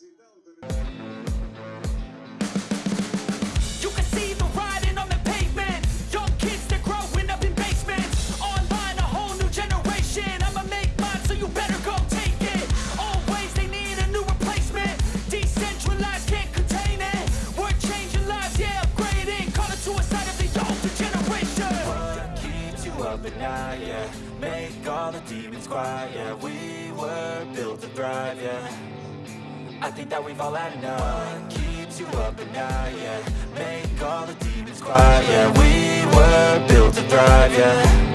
You can see the riding on the pavement. Young kids, they're growing up in basements. Online, a whole new generation. I'ma make mine, so you better go take it. Always, they need a new replacement. Decentralized, can't contain it. We're changing lives, yeah, upgrading. Call it suicide Make all the demons quiet, yeah. We were built to thrive, yeah I think that we've all had enough. What keeps you up at night, yeah? Make all the demons quiet, yeah. We were built to thrive, yeah